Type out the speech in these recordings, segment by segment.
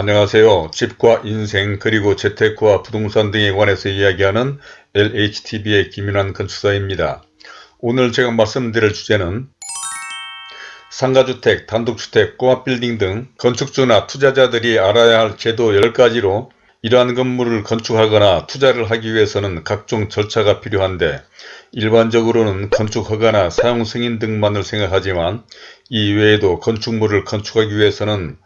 안녕하세요. 집과 인생 그리고 재테크와 부동산 등에 관해서 이야기하는 LHTV의 김윤환 건축사입니다. 오늘 제가 말씀드릴 주제는 상가주택, 단독주택, 꼬마빌딩 등 건축주나 투자자들이 알아야 할 제도 10가지로 이러한 건물을 건축하거나 투자를 하기 위해서는 각종 절차가 필요한데 일반적으로는 건축허가나 사용승인 등만을 생각하지만 이 외에도 건축물을 건축하기 위해서는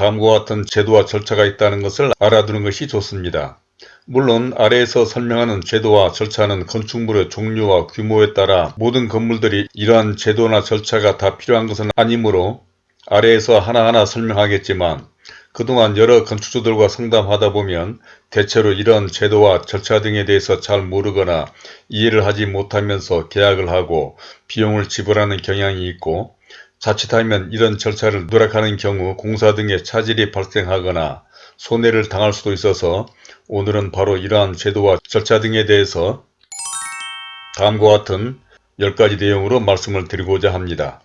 다음과 같은 제도와 절차가 있다는 것을 알아두는 것이 좋습니다. 물론 아래에서 설명하는 제도와 절차는 건축물의 종류와 규모에 따라 모든 건물들이 이러한 제도나 절차가 다 필요한 것은 아니므로 아래에서 하나하나 설명하겠지만 그동안 여러 건축주들과 상담하다 보면 대체로 이런 제도와 절차 등에 대해서 잘 모르거나 이해를 하지 못하면서 계약을 하고 비용을 지불하는 경향이 있고 자칫하면 이런 절차를 누락하는 경우 공사 등의 차질이 발생하거나 손해를 당할 수도 있어서 오늘은 바로 이러한 제도와 절차 등에 대해서 다음과 같은 10가지 내용으로 말씀을 드리고자 합니다.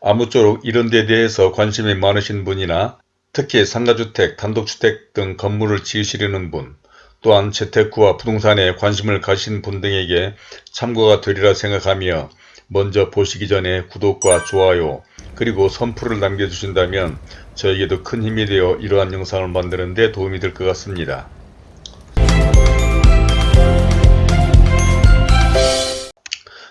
아무쪼록 이런 데 대해서 관심이 많으신 분이나 특히 상가주택, 단독주택 등 건물을 지으시려는 분, 또한 재테크와 부동산에 관심을 가신 분 등에게 참고가 되리라 생각하며 먼저 보시기 전에 구독과 좋아요 그리고 선풀을 남겨주신다면 저에게도 큰 힘이 되어 이러한 영상을 만드는 데 도움이 될 것 같습니다.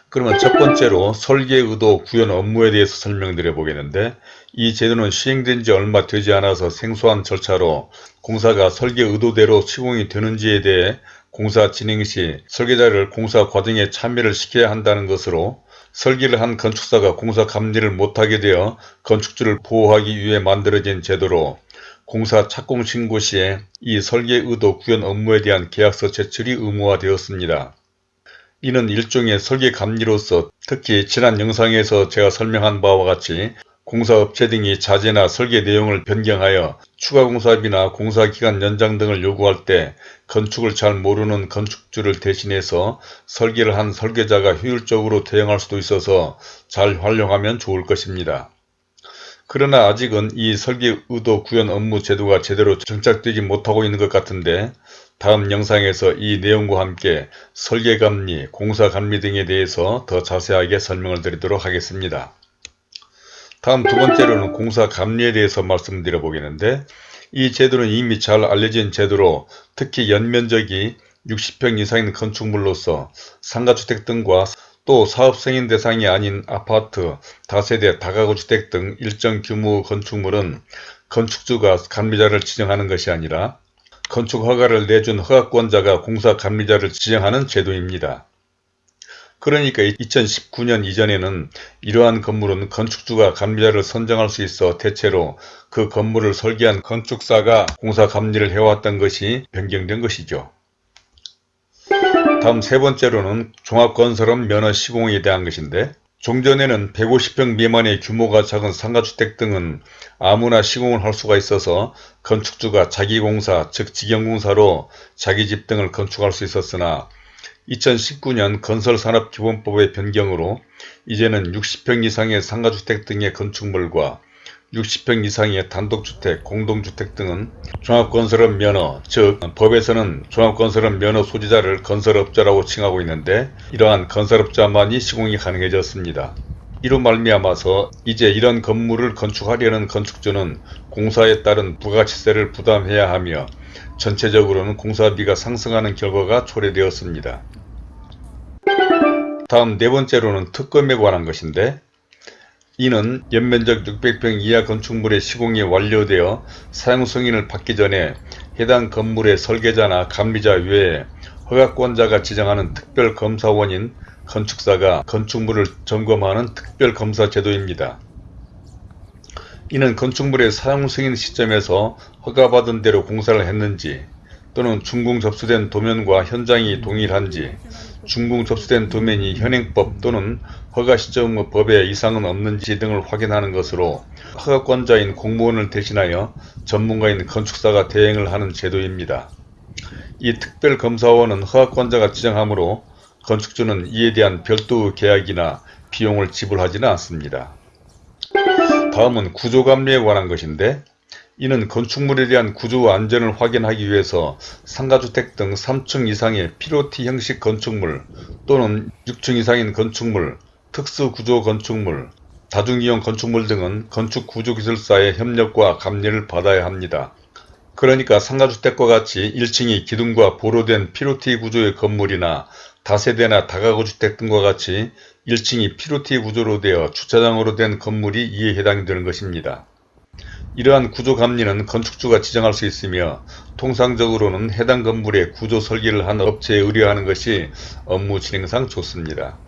그러면 첫 번째로 설계 의도 구현 업무에 대해서 설명드려 보겠는데 이 제도는 시행된 지 얼마 되지 않아서 생소한 절차로 공사가 설계 의도대로 시공이 되는지에 대해 공사 진행 시 설계자를 공사 과정에 참여를 시켜야 한다는 것으로 설계를 한 건축사가 공사 감리를 못하게 되어 건축주를 보호하기 위해 만들어진 제도로 공사 착공 신고 시에 이 설계 의도 구현 업무에 대한 계약서 제출이 의무화되었습니다. 이는 일종의 설계 감리로서 특히 지난 영상에서 제가 설명한 바와 같이 공사업체 등이 자재나 설계 내용을 변경하여 추가 공사비나 공사기간 연장 등을 요구할 때 건축을 잘 모르는 건축주를 대신해서 설계를 한 설계자가 효율적으로 대응할 수도 있어서 잘 활용하면 좋을 것입니다. 그러나 아직은 이 설계 의도 구현 업무 제도가 제대로 정착되지 못하고 있는 것 같은데 다음 영상에서 이 내용과 함께 설계감리, 공사감리 등에 대해서 더 자세하게 설명을 드리도록 하겠습니다. 다음 두 번째로는 공사 감리에 대해서 말씀드려 보겠는데 이 제도는 이미 잘 알려진 제도로 특히 연면적이 60평 이상인 건축물로서 상가주택 등과 또 사업승인 대상이 아닌 아파트, 다세대, 다가구주택 등 일정 규모 건축물은 건축주가 감리자를 지정하는 것이 아니라 건축허가를 내준 허가권자가 공사 감리자를 지정하는 제도입니다. 그러니까 2019년 이전에는 이러한 건물은 건축주가 감리자를 선정할 수 있어 대체로 그 건물을 설계한 건축사가 공사 감리를 해왔던 것이 변경된 것이죠. 다음 세 번째로는 종합건설업 면허 시공에 대한 것인데 종전에는 150평 미만의 규모가 작은 상가주택 등은 아무나 시공을 할 수가 있어서 건축주가 자기공사 즉 직영공사로 자기 집 등을 건축할 수 있었으나 2019년 건설산업기본법의 변경으로 이제는 60평 이상의 상가주택 등의 건축물과 60평 이상의 단독주택, 공동주택 등은 종합건설업 면허, 즉 법에서는 종합건설업 면허 소지자를 건설업자라고 칭하고 있는데 이러한 건설업자만이 시공이 가능해졌습니다. 이로 말미암아서 이제 이런 건물을 건축하려는 건축주는 공사에 따른 부가치세를 부담해야 하며 전체적으로는 공사비가 상승하는 결과가 초래되었습니다. 다음 네 번째로는 특검에 관한 것인데 이는 연면적 600평 이하 건축물의 시공이 완료되어 사용승인을 받기 전에 해당 건물의 설계자나 감리자 외에 허가권자가 지정하는 특별검사원인 건축사가 건축물을 점검하는 특별검사 제도입니다. 이는 건축물의 사용 승인 시점에서 허가받은 대로 공사를 했는지 또는 준공 접수된 도면과 현장이 동일한지 준공 접수된 도면이 현행법 또는 허가 시점 법에 이상은 없는지 등을 확인하는 것으로 허가권자인 공무원을 대신하여 전문가인 건축사가 대행을 하는 제도입니다. 이 특별검사원은 허가권자가 지정하므로 건축주는 이에 대한 별도 계약이나 비용을 지불하지는 않습니다. 다음은 구조감리에 관한 것인데 이는 건축물에 대한 구조 안전을 확인하기 위해서 상가주택 등 3층 이상의 피로티 형식 건축물 또는 6층 이상인 건축물, 특수구조 건축물, 다중이용 건축물 등은 건축구조기술사의 협력과 감리를 받아야 합니다. 그러니까 상가주택과 같이 1층이 기둥과 보로된 피로티 구조의 건물이나 다세대나 다가구 주택 등과 같이 1층이 피로티 구조로 되어 주차장으로 된 건물이 이에 해당이 되는 것입니다. 이러한 구조 감리는 건축주가 지정할 수 있으며 통상적으로는 해당 건물의 구조 설계를 한 업체에 의뢰하는 것이 업무 진행상 좋습니다.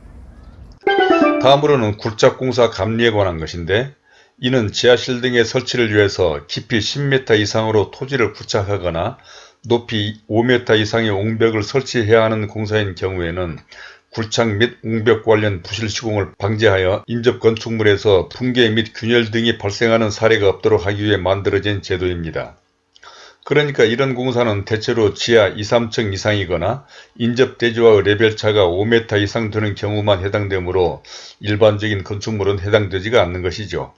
다음으로는 굴착공사 감리에 관한 것인데 이는 지하실 등의 설치를 위해서 깊이 10m 이상으로 토지를 굴착하거나 높이 5m 이상의 옹벽을 설치해야 하는 공사인 경우에는 굴착 및 옹벽 관련 부실 시공을 방지하여 인접 건축물에서 붕괴 및 균열 등이 발생하는 사례가 없도록 하기 위해 만들어진 제도입니다. 그러니까 이런 공사는 대체로 지하 2, 3층 이상이거나 인접 대지와의 레벨차가 5m 이상 되는 경우만 해당되므로 일반적인 건축물은 해당되지가 않는 것이죠.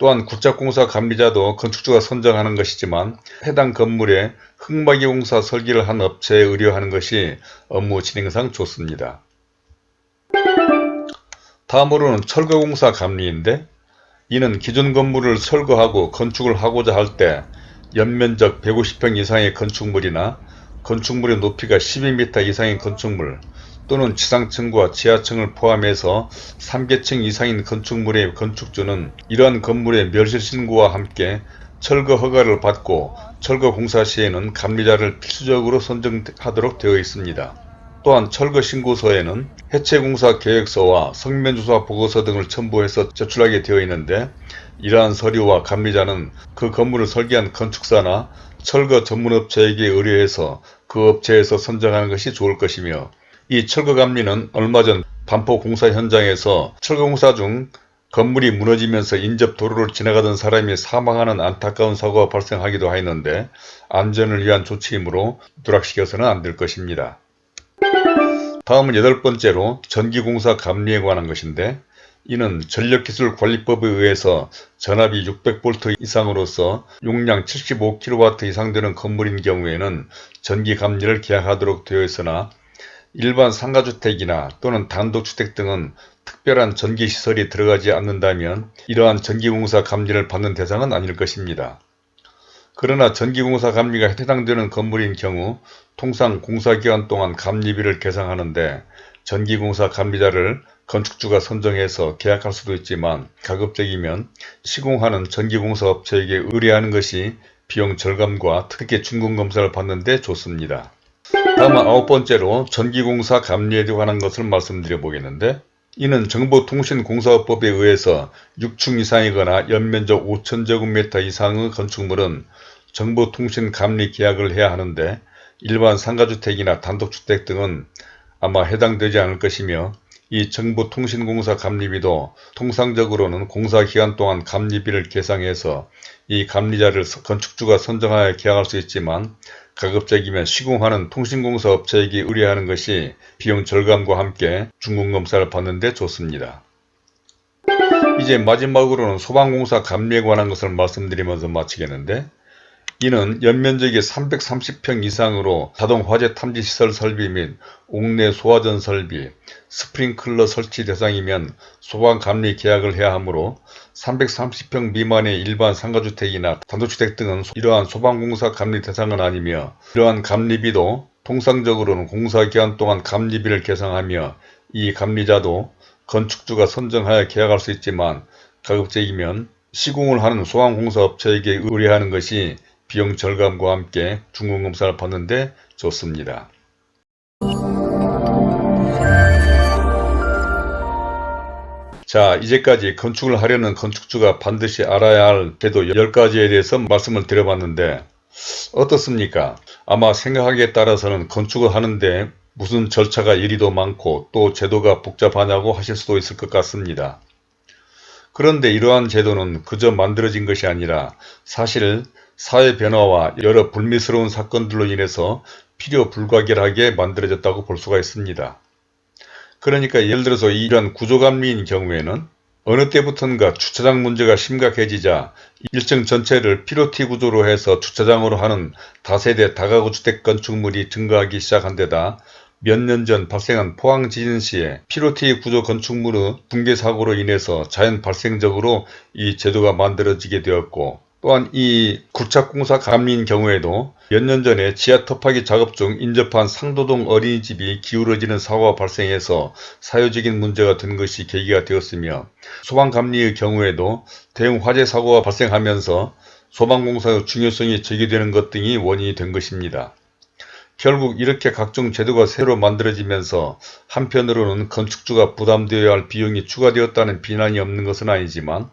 또한 굴착공사 감리자도 건축주가 선정하는 것이지만 해당 건물에 흙막이 공사 설계를 한 업체에 의뢰하는 것이 업무 진행상 좋습니다. 다음으로는 철거공사 감리인데 이는 기존 건물을 철거하고 건축을 하고자 할 때 연면적 150평 이상의 건축물이나 건축물의 높이가 12m 이상의 건축물 또는 지상층과 지하층을 포함해서 3계층 이상인 건축물의 건축주는 이러한 건물의 멸실신고와 함께 철거 허가를 받고 철거 공사 시에는 감리자를 필수적으로 선정하도록 되어 있습니다. 또한 철거 신고서에는 해체공사 계획서와 성면조사 보고서 등을 첨부해서 제출하게 되어 있는데 이러한 서류와 감리자는 그 건물을 설계한 건축사나 철거 전문업체에게 의뢰해서 그 업체에서 선정하는 것이 좋을 것이며 이 철거감리는 얼마 전 반포 공사 현장에서 철거공사 중 건물이 무너지면서 인접 도로를 지나가던 사람이 사망하는 안타까운 사고가 발생하기도 하였는데 안전을 위한 조치이므로 누락시켜서는 안 될 것입니다. 다음은 여덟 번째로 전기공사 감리에 관한 것인데 이는 전력기술관리법에 의해서 전압이 600V 이상으로서 용량 75kW 이상 되는 건물인 경우에는 전기감리를 계약하도록 되어 있으나 일반 상가주택이나 또는 단독주택 등은 특별한 전기시설이 들어가지 않는다면 이러한 전기공사 감리를 받는 대상은 아닐 것입니다. 그러나 전기공사 감리가 해당되는 건물인 경우 통상 공사기간 동안 감리비를 계상하는데 전기공사 감리자를 건축주가 선정해서 계약할 수도 있지만 가급적이면 시공하는 전기공사 업체에게 의뢰하는 것이 비용 절감과 특히 준공검사를 받는 데 좋습니다. 다음 아홉 번째로 전기공사 감리에 관한 것을 말씀드려 보겠는데 이는 정보통신공사법에 의해서 6층 이상이거나 연면적 5천제곱미터 이상의 건축물은 정보통신 감리 계약을 해야 하는데 일반 상가주택이나 단독주택 등은 아마 해당되지 않을 것이며 이 정보통신공사 감리비도 통상적으로는 공사 기간 동안 감리비를 계상해서 이 감리자를 건축주가 선정하여 계약할 수 있지만 가급적이면 시공하는 통신공사 업체에게 의뢰하는 것이 비용 절감과 함께 중공검사를 받는 데 좋습니다. 이제 마지막으로는 소방공사 감리에 관한 것을 말씀드리면서 마치겠는데 이는 연면적이 330평 이상으로 자동 화재 탐지 시설 설비 및 옥내 소화전 설비, 스프링클러 설치 대상이면 소방 감리 계약을 해야 하므로 330평 미만의 일반 상가주택이나 단독주택 등은 이러한 소방공사 감리 대상은 아니며 이러한 감리비도 통상적으로는 공사기간 동안 감리비를 계상하며 이 감리자도 건축주가 선정하여 계약할 수 있지만 가급적이면 시공을 하는 소방공사업체에게 의뢰하는 것이 비용 절감과 함께 중공검사를 받는데 좋습니다. 자 이제까지 건축을 하려는 건축주가 반드시 알아야 할 제도 10가지에 대해서 말씀을 드려봤는데 어떻습니까? 아마 생각하기에 따라서는 건축을 하는데 무슨 절차가 이리도 많고 또 제도가 복잡하냐고 하실 수도 있을 것 같습니다. 그런데 이러한 제도는 그저 만들어진 것이 아니라 사실 사회 변화와 여러 불미스러운 사건들로 인해서 필요 불가결하게 만들어졌다고 볼 수가 있습니다. 그러니까 예를 들어서 이러한 구조감리인 경우에는 어느 때부턴가 주차장 문제가 심각해지자 일정 전체를 피로티 구조로 해서 주차장으로 하는 다세대 다가구 주택 건축물이 증가하기 시작한 데다 몇 년 전 발생한 포항 지진 시에 피로티 구조 건축물의 붕괴 사고로 인해서 자연 발생적으로 이 제도가 만들어지게 되었고 또한 이 굴착공사 감리인 경우에도 몇 년 전에 지하 터파기 작업 중 인접한 상도동 어린이집이 기울어지는 사고가 발생해서 사회적인 문제가 된 것이 계기가 되었으며 소방감리의 경우에도 대형 화재 사고가 발생하면서 소방공사의 중요성이 제기되는 것 등이 원인이 된 것입니다. 결국 이렇게 각종 제도가 새로 만들어지면서 한편으로는 건축주가 부담되어야 할 비용이 추가되었다는 비난이 없는 것은 아니지만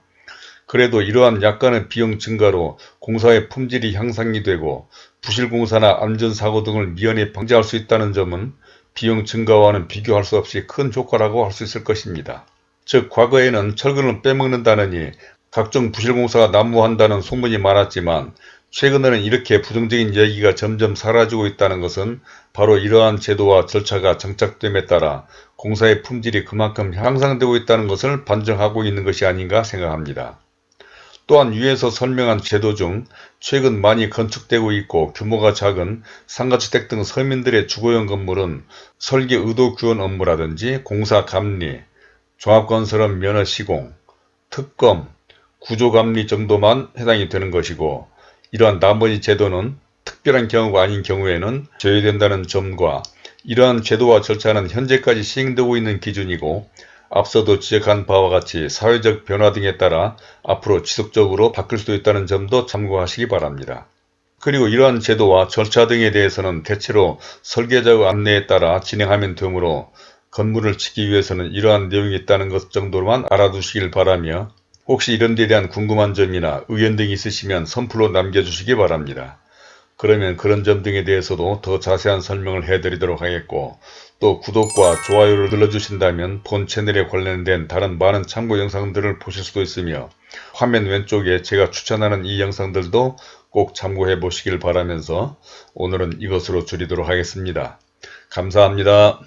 그래도 이러한 약간의 비용 증가로 공사의 품질이 향상이 되고 부실공사나 안전사고 등을 미연에 방지할 수 있다는 점은 비용 증가와는 비교할 수 없이 큰 효과라고 할 수 있을 것입니다. 즉 과거에는 철근을 빼먹는다느니 각종 부실공사가 난무한다는 소문이 많았지만 최근에는 이렇게 부정적인 얘기가 점점 사라지고 있다는 것은 바로 이러한 제도와 절차가 정착됨에 따라 공사의 품질이 그만큼 향상되고 있다는 것을 반증하고 있는 것이 아닌가 생각합니다. 또한 위에서 설명한 제도 중 최근 많이 건축되고 있고 규모가 작은 상가주택 등 서민들의 주거용 건물은 설계 의도 구현 업무라든지 공사 감리, 종합건설업 면허 시공, 특검, 구조감리 정도만 해당이 되는 것이고 이러한 나머지 제도는 특별한 경우가 아닌 경우에는 제외된다는 점과 이러한 제도와 절차는 현재까지 시행되고 있는 기준이고 앞서도 지적한 바와 같이 사회적 변화 등에 따라 앞으로 지속적으로 바뀔 수도 있다는 점도 참고하시기 바랍니다. 그리고 이러한 제도와 절차 등에 대해서는 대체로 설계자의 안내에 따라 진행하면 되므로 건물을 짓기 위해서는 이러한 내용이 있다는 것 정도로만 알아두시길 바라며 혹시 이런 데 대한 궁금한 점이나 의견 등이 있으시면 선플로 남겨주시기 바랍니다. 그러면 그런 점 등에 대해서도 더 자세한 설명을 해드리도록 하겠고 또 구독과 좋아요를 눌러주신다면 본 채널에 관련된 다른 많은 참고 영상들을 보실 수도 있으며 화면 왼쪽에 제가 추천하는 이 영상들도 꼭 참고해 보시길 바라면서 오늘은 이것으로 줄이도록 하겠습니다. 감사합니다.